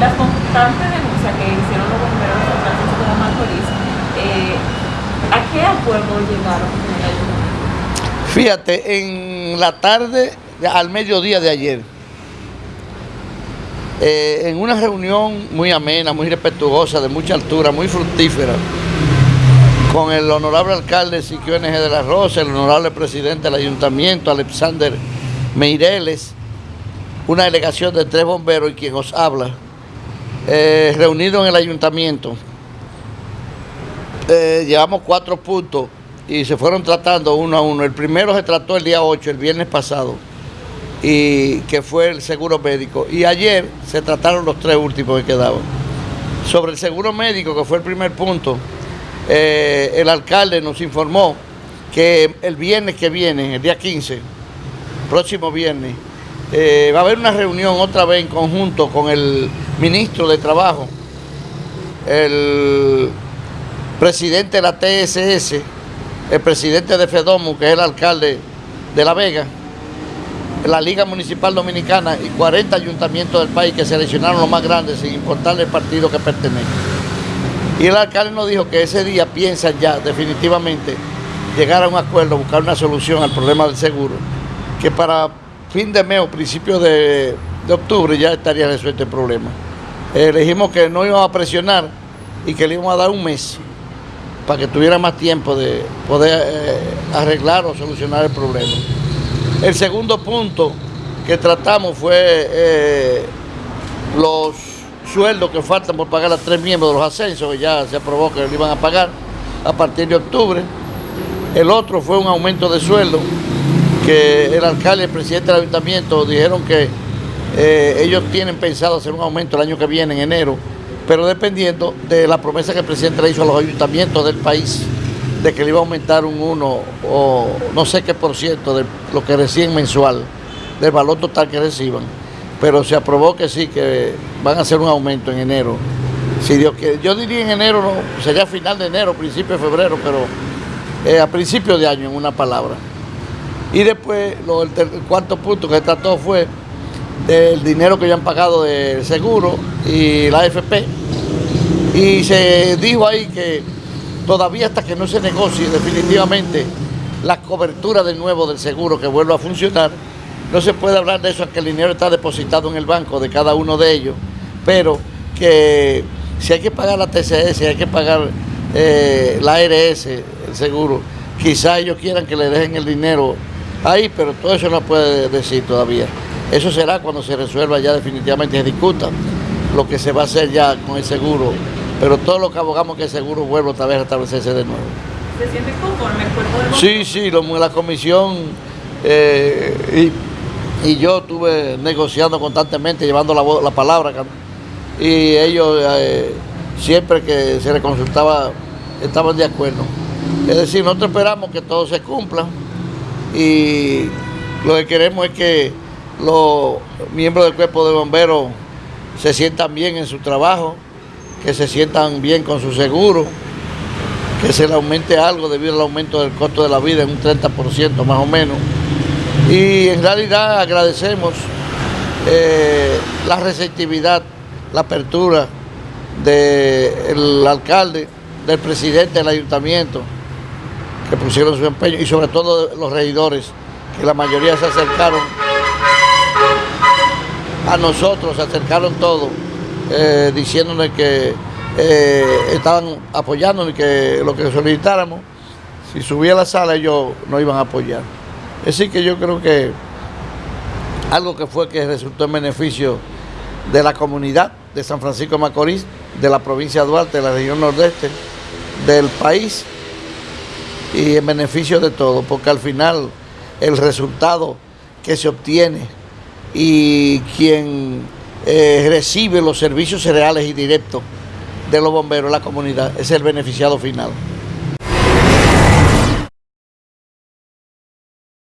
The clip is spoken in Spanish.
las constantes denuncias que hicieron los bomberos de San Francisco de Macorís, eh, ¿a qué acuerdo llegaron con el ayuntamiento? Fíjate, en la tarde, al mediodía de ayer, eh, en una reunión muy amena, muy respetuosa, de mucha altura, muy fructífera, con el honorable alcalde Siquio NG de la Rosa, el honorable presidente del ayuntamiento, Alexander Meireles, una delegación de tres bomberos y quien os habla, eh, reunido en el ayuntamiento. Eh, llevamos cuatro puntos y se fueron tratando uno a uno. El primero se trató el día 8, el viernes pasado, y que fue el seguro médico. Y ayer se trataron los tres últimos que quedaban. Sobre el seguro médico, que fue el primer punto, eh, el alcalde nos informó que el viernes que viene, el día 15, próximo viernes, eh, va a haber una reunión otra vez en conjunto con el ministro de Trabajo, el presidente de la TSS, el presidente de FEDOMU, que es el alcalde de La Vega, la Liga Municipal Dominicana y 40 ayuntamientos del país que seleccionaron los más grandes sin importarle el partido que pertenece. Y el alcalde nos dijo que ese día piensan ya definitivamente llegar a un acuerdo, buscar una solución al problema del seguro, que para fin de mes o principio de, octubre ya estaría resuelto el problema. Elegimos que no íbamos a presionar y que le íbamos a dar un mes para que tuviera más tiempo de poder eh, arreglar o solucionar el problema. El segundo punto que tratamos fue eh, los sueldos que faltan por pagar a tres miembros de los ascensos, que ya se aprobó que le iban a pagar a partir de octubre. El otro fue un aumento de sueldo que el alcalde y el presidente del ayuntamiento dijeron que eh, ellos tienen pensado hacer un aumento el año que viene, en enero, pero dependiendo de la promesa que el presidente le hizo a los ayuntamientos del país de que le iba a aumentar un 1 o no sé qué por ciento de lo que reciben mensual, del valor total que reciban. Pero se aprobó que sí, que van a hacer un aumento en enero. Si Dios quiere. Yo diría en enero, no, sería final de enero, principio de febrero, pero eh, a principio de año, en una palabra. Y después, el, cuarto punto que trató fue del dinero que ya han pagado del seguro y la AFP. Y se dijo ahí que todavía hasta que no se negocie definitivamente la cobertura de nuevo del seguro que vuelva a funcionar, no se puede hablar de eso, que el dinero está depositado en el banco de cada uno de ellos, pero que si hay que pagar la TCS, si hay que pagar eh, la ARS, el seguro, quizá ellos quieran que le dejen el dinero ahí, pero todo eso no puede decir todavía. Eso será cuando se resuelva ya definitivamente, se discuta lo que se va a hacer ya con el seguro, pero todo lo que abogamos que el seguro vuelva otra vez a establecerse de nuevo. ¿Se siente conforme el cuerpo de Sí, sí, la comisión eh, y, yo estuve negociando constantemente, llevando la, la palabra, y ellos eh, siempre que se les consultaba estaban de acuerdo. Es decir, nosotros esperamos que todo se cumpla y lo que queremos es que los miembros del cuerpo de bomberos se sientan bien en su trabajo, que se sientan bien con su seguro, que se le aumente algo debido al aumento del costo de la vida en un 30% más o menos. Y en realidad agradecemos eh, la receptividad, la apertura del alcalde, del presidente del ayuntamiento, que pusieron su empeño y sobre todo los regidores, que la mayoría se acercaron a nosotros, se acercaron todos, eh, diciéndonos que eh, estaban apoyándonos y que lo que solicitáramos, si subía a la sala ellos no iban a apoyar. Decir que yo creo que algo que fue que resultó en beneficio de la comunidad de San Francisco de Macorís, de la provincia de Duarte, de la región nordeste, del país y en beneficio de todos, porque al final el resultado que se obtiene y quien eh, recibe los servicios reales y directos de los bomberos, la comunidad, es el beneficiado final.